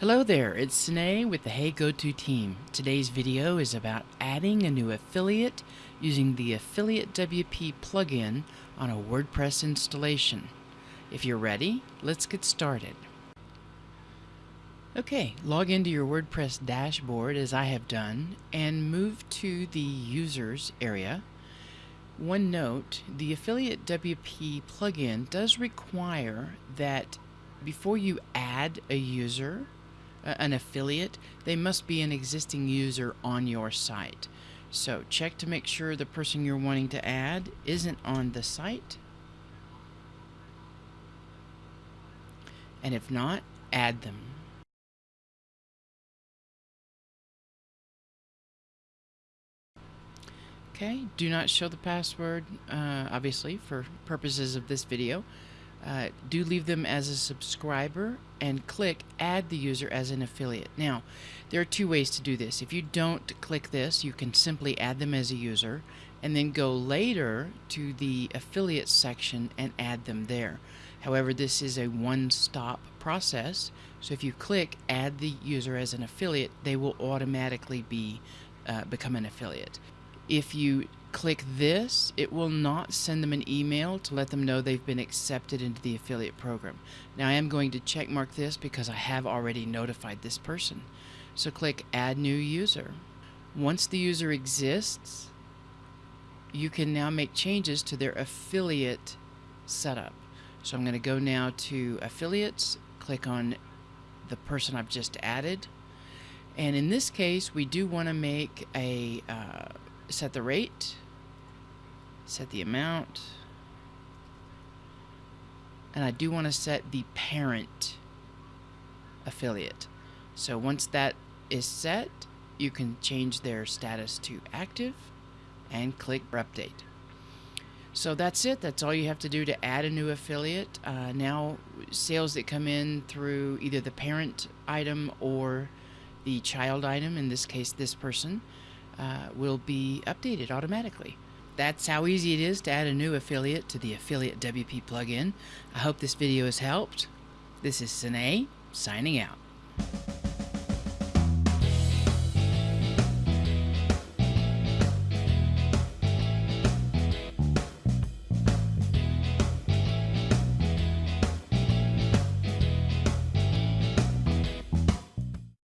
Hello there, it's Sine with the Hey GoTo team. Today's video is about adding a new affiliate using the Affiliate WP plugin on a WordPress installation. If you're ready, let's get started. Okay, log into your WordPress dashboard as I have done and move to the Users area. One note, the Affiliate WP plugin does require that before you add a user, an affiliate, they must be an existing user on your site. So check to make sure the person you're wanting to add isn't on the site. And if not, add them. Okay, do not show the password, uh, obviously, for purposes of this video uh, do leave them as a subscriber and click add the user as an affiliate. Now, there are two ways to do this. If you don't click this, you can simply add them as a user and then go later to the affiliate section and add them there. However, this is a one-stop process, so if you click add the user as an affiliate, they will automatically be uh, become an affiliate. If you click this, it will not send them an email to let them know they've been accepted into the affiliate program. Now I am going to check mark this because I have already notified this person. So click add new user. Once the user exists, you can now make changes to their affiliate setup. So I'm going to go now to affiliates, click on the person I've just added. And in this case, we do want to make a uh, set the rate, set the amount, and I do want to set the parent affiliate. So once that is set, you can change their status to active and click update. So that's it. That's all you have to do to add a new affiliate. Uh, now, sales that come in through either the parent item or the child item, in this case, this person, uh, will be updated automatically. That's how easy it is to add a new affiliate to the Affiliate WP plugin. I hope this video has helped. This is Sine, signing out.